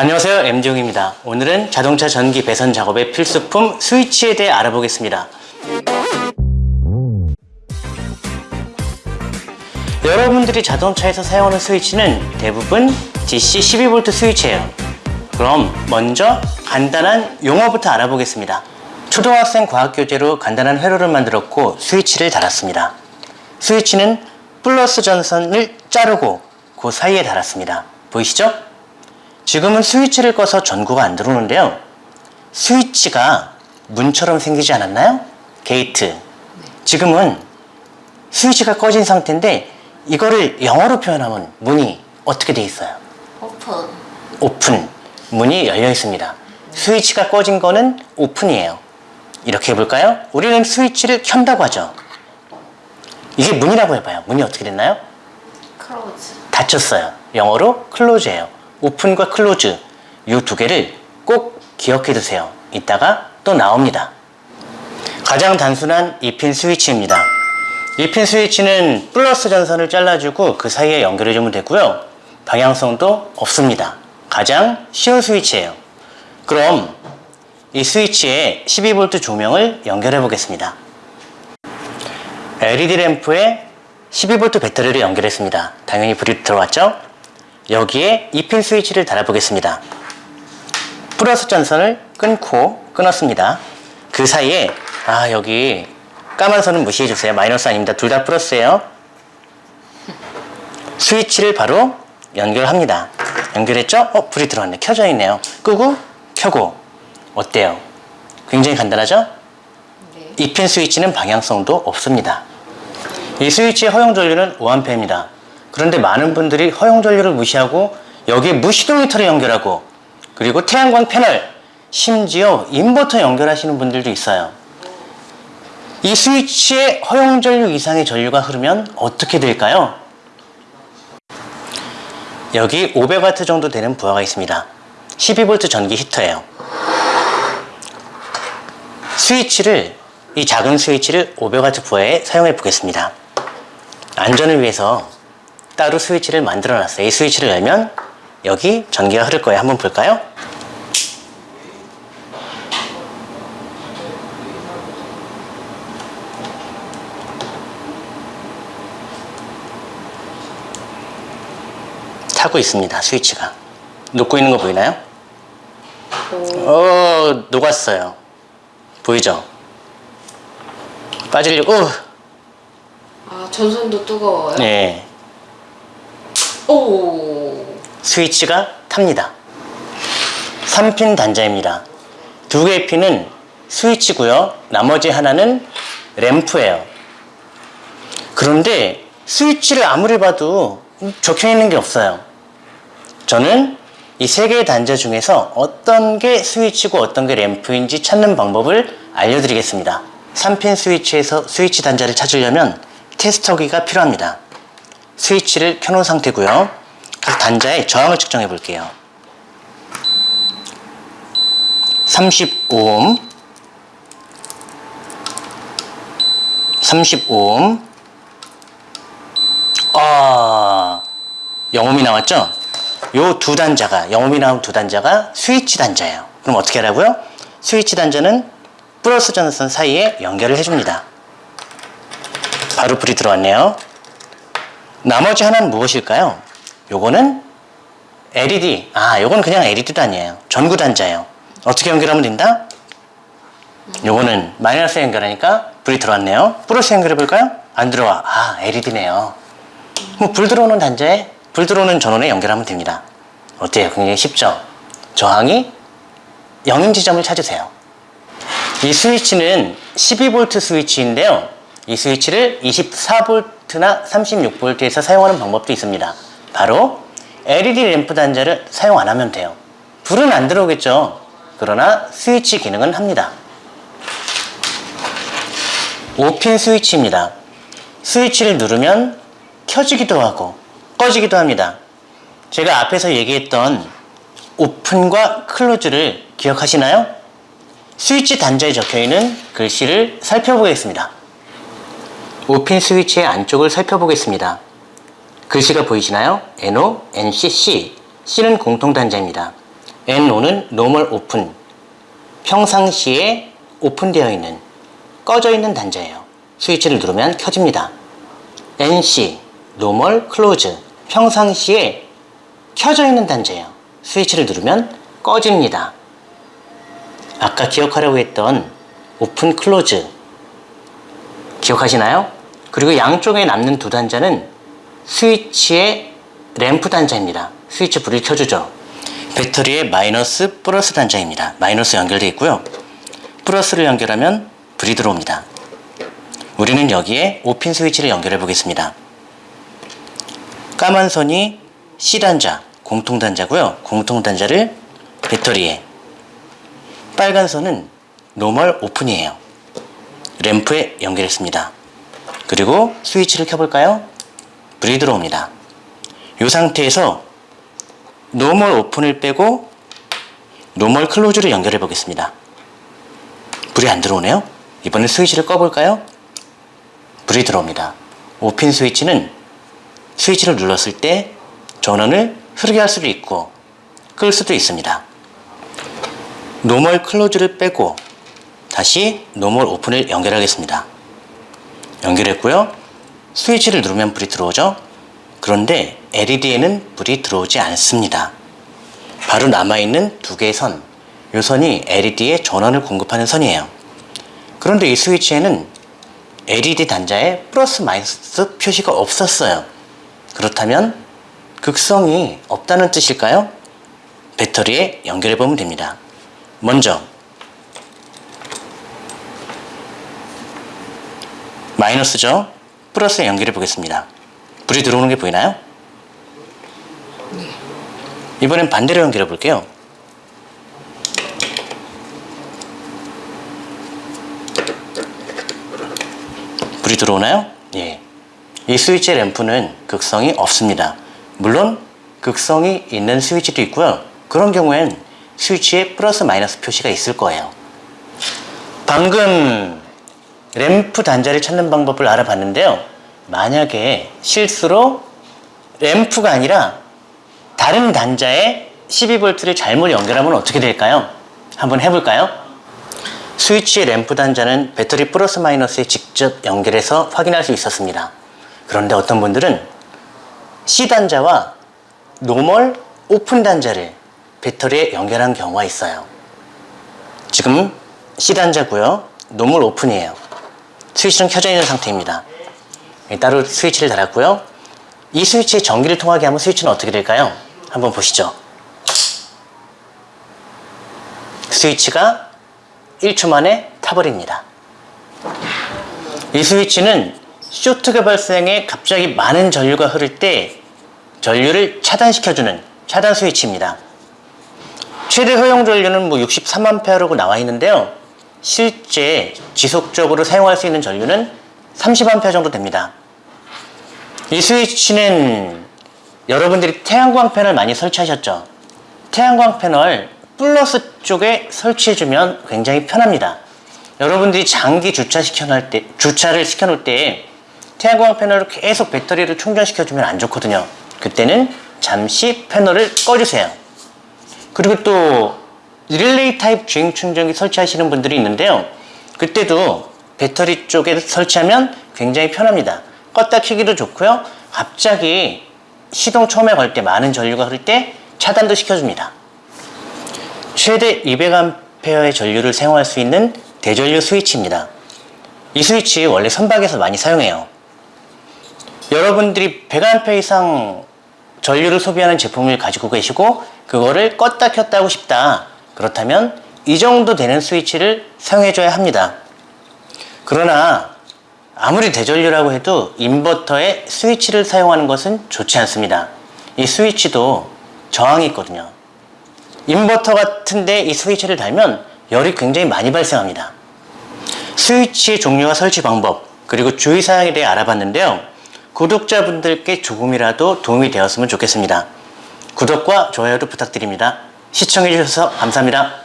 안녕하세요. M지용입니다. 오늘은 자동차 전기 배선 작업의 필수품 스위치에 대해 알아보겠습니다. 여러분들이 자동차에서 사용하는 스위치는 대부분 DC 12V 스위치예요. 그럼 먼저 간단한 용어부터 알아보겠습니다. 초등학생 과학교재로 간단한 회로를 만들었고 스위치를 달았습니다. 스위치는 플러스 전선을 자르고 그 사이에 달았습니다. 보이시죠? 지금은 스위치를 꺼서 전구가 안 들어오는데요. 스위치가 문처럼 생기지 않았나요? 게이트. 지금은 스위치가 꺼진 상태인데 이거를 영어로 표현하면 문이 어떻게 돼 있어요? Open. Open. 문이 열려 있습니다. 스위치가 꺼진 거는 open이에요. 이렇게 해볼까요? 우리는 스위치를 켠다고 하죠. 이게 문이라고 해봐요. 문이 어떻게 됐나요? Close. 닫혔어요. 영어로 close예요. open과 close 이 두 개를 꼭 기억해 두세요. 이따가 또 나옵니다. 가장 단순한 2핀 스위치입니다. 2핀 스위치는 플러스 전선을 잘라주고 그 사이에 연결해 주면 되고요. 방향성도 없습니다. 가장 쉬운 스위치예요. 그럼 이 스위치에 12V 조명을 연결해 보겠습니다. LED 램프에 12V 배터리를 연결했습니다. 당연히 불이 들어왔죠? 여기에 2핀 스위치를 달아보겠습니다. 플러스 전선을 끊고 끊었습니다. 그 사이에 아 여기 까만 선은 무시해주세요. 마이너스 아닙니다. 둘 다 플러스예요. 스위치를 바로 연결합니다. 연결했죠? 어 불이 들어왔네. 켜져 있네요. 끄고 켜고 어때요? 굉장히 간단하죠? 네. 2핀 스위치는 방향성도 없습니다. 이 스위치의 허용 전류는 5A입니다. 그런데 많은 분들이 허용 전류를 무시하고 여기에 무시동 히터를 연결하고 그리고 태양광 패널 심지어 인버터 연결하시는 분들도 있어요. 이 스위치에 허용 전류 이상의 전류가 흐르면 어떻게 될까요? 여기 500W 정도 되는 부하가 있습니다. 12V 전기 히터예요. 스위치를 이 작은 스위치를 500W 부하에 사용해 보겠습니다. 안전을 위해서 따로 스위치를 만들어 놨어요. 이 스위치를 열면 여기 전기가 흐를 거예요. 한번 볼까요? 타고 있습니다. 스위치가. 녹고 있는 거 보이나요? 어, 녹았어요. 보이죠? 빠지려고, 어, 아 전선도 뜨거워요? 네. 오. 스위치가 탑니다. 3핀 단자입니다. 두 개의 핀은 스위치고요. 나머지 하나는 램프예요. 그런데 스위치를 아무리 봐도 적혀 있는 게 없어요. 저는 이 세 개의 단자 중에서 어떤 게 스위치고 어떤 게 램프인지 찾는 방법을 알려드리겠습니다. 3핀 스위치에서 스위치 단자를 찾으려면 테스터기가 필요합니다. 스위치를 켜놓은 상태고요. 각 단자의 저항을 측정해 볼게요. 35옴 35옴 아 0옴이 나왔죠? 요 두 단자가 0옴이 나온 두 단자가 스위치 단자예요. 그럼 어떻게 하라고요? 스위치 단자는 플러스 전선 사이에 연결을 해줍니다. 바로 불이 들어왔네요. 나머지 하나는 무엇일까요? 요거는 LED. 아, 요건 그냥 LED 단이에요. 전구 단자예요. 어떻게 연결하면 된다? 요거는 마이너스 연결하니까 불이 들어왔네요. 플러스 연결해 볼까요? 안 들어와. 아, LED네요. 뭐 불 들어오는 단자에 불 들어오는 전원에 연결하면 됩니다. 어때요? 굉장히 쉽죠? 저항이 0인 지점을 찾으세요. 이 스위치는 12V 스위치인데요. 이 스위치를 24V 나 36V에서 사용하는 방법도 있습니다. 바로 LED 램프 단자를 사용 안 하면 돼요. 불은 안 들어오겠죠. 그러나 스위치 기능은 합니다. 5핀 스위치입니다. 스위치를 누르면 켜지기도 하고 꺼지기도 합니다. 제가 앞에서 얘기했던 오픈과 클로즈를 기억하시나요? 스위치 단자에 적혀있는 글씨를 살펴보겠습니다. 5핀 스위치의 안쪽을 살펴보겠습니다. 글씨가 보이시나요? NO, NC, C. C는 공통 단자입니다. NO는 normal open. 평상시에 open되어 있는, 꺼져 있는 단자예요. 스위치를 누르면 켜집니다. NC, normal close. 평상시에 켜져 있는 단자예요. 스위치를 누르면 꺼집니다. 아까 기억하려고 했던 open close 기억하시나요? 그리고 양쪽에 남는 두 단자는 스위치의 램프 단자입니다. 스위치 불을 켜주죠. 배터리의 마이너스 플러스 단자입니다. 마이너스 연결되어 있고요. 플러스를 연결하면 불이 들어옵니다. 우리는 여기에 5핀 스위치를 연결해 보겠습니다. 까만 선이 C단자, 공통단자고요. 공통단자를 배터리에 빨간 선은 normal open이에요. 램프에 연결했습니다. 그리고 스위치를 켜볼까요? 불이 들어옵니다. 이 상태에서 normal open을 빼고 normal close를 연결해 보겠습니다. 불이 안 들어오네요. 이번에 스위치를 꺼볼까요? 불이 들어옵니다. 오핀 스위치는 스위치를 눌렀을 때 전원을 흐르게 할 수도 있고 끌 수도 있습니다. normal close를 빼고 다시 normal open을 연결하겠습니다. 연결했고요. 스위치를 누르면 불이 들어오죠. 그런데 LED에는 불이 들어오지 않습니다. 바로 남아있는 두 개의 선. 이 선이 LED에 전원을 공급하는 선이에요. 그런데 이 스위치에는 LED 단자에 플러스 마이너스 표시가 없었어요. 그렇다면 극성이 없다는 뜻일까요? 배터리에 연결해 보면 됩니다. 먼저 마이너스죠. 플러스에 연결해 보겠습니다. 불이 들어오는 게 보이나요? 이번엔 반대로 연결해 볼게요. 불이 들어오나요? 예. 이 스위치 램프는 극성이 없습니다. 물론 극성이 있는 스위치도 있고요. 그런 경우엔 스위치에 플러스 마이너스 표시가 있을 거예요. 방금 램프 단자를 찾는 방법을 알아봤는데요. 만약에 실수로 램프가 아니라 다른 단자에 12V를 잘못 연결하면 어떻게 될까요? 한번 해볼까요? 스위치의 램프 단자는 배터리 플러스 마이너스에 직접 연결해서 확인할 수 있었습니다. 그런데 어떤 분들은 C 단자와 normal open 단자를 배터리에 연결한 경우가 있어요. 지금 C 단자고요. normal open이에요. 스위치는 켜져 있는 상태입니다. 따로 스위치를 달았고요. 이 스위치에 전기를 통하게 하면 스위치는 어떻게 될까요? 한번 보시죠. 스위치가 1초 만에 타버립니다. 이 스위치는 쇼트가 발생해 갑자기 많은 전류가 흐를 때 전류를 차단시켜주는 차단 스위치입니다. 최대 허용 전류는 뭐 63A라고 나와 있는데요. 실제 지속적으로 사용할 수 있는 전류는 30A 정도 됩니다. 이 스위치는 여러분들이 태양광 패널 많이 설치하셨죠? 태양광 패널 플러스 쪽에 설치해주면 굉장히 편합니다. 여러분들이 장기 주차 시켜놓을 때, 주차를 시켜놓을 때 태양광 패널을 계속 배터리를 충전시켜주면 안 좋거든요. 그때는 잠시 패널을 꺼주세요. 그리고 또 릴레이 타입 주행 충전기 설치하시는 분들이 있는데요. 그때도 배터리 쪽에 설치하면 굉장히 편합니다. 껐다 켜기도 좋고요. 갑자기 시동 처음에 걸 때 많은 전류가 흐를 때 차단도 시켜줍니다. 최대 200A의 전류를 사용할 수 있는 대전류 스위치입니다. 이 스위치 원래 선박에서 많이 사용해요. 여러분들이 100A 이상 전류를 소비하는 제품을 가지고 계시고 그거를 껐다 켰다 하고 싶다. 그렇다면 이 정도 되는 스위치를 사용해줘야 합니다. 그러나 아무리 대전류라고 해도 인버터에 스위치를 사용하는 것은 좋지 않습니다. 이 스위치도 저항이 있거든요. 인버터 같은데 이 스위치를 달면 열이 굉장히 많이 발생합니다. 스위치의 종류와 설치 방법 그리고 주의사항에 대해 알아봤는데요. 구독자분들께 조금이라도 도움이 되었으면 좋겠습니다. 구독과 좋아요도 부탁드립니다. 시청해주셔서 감사합니다.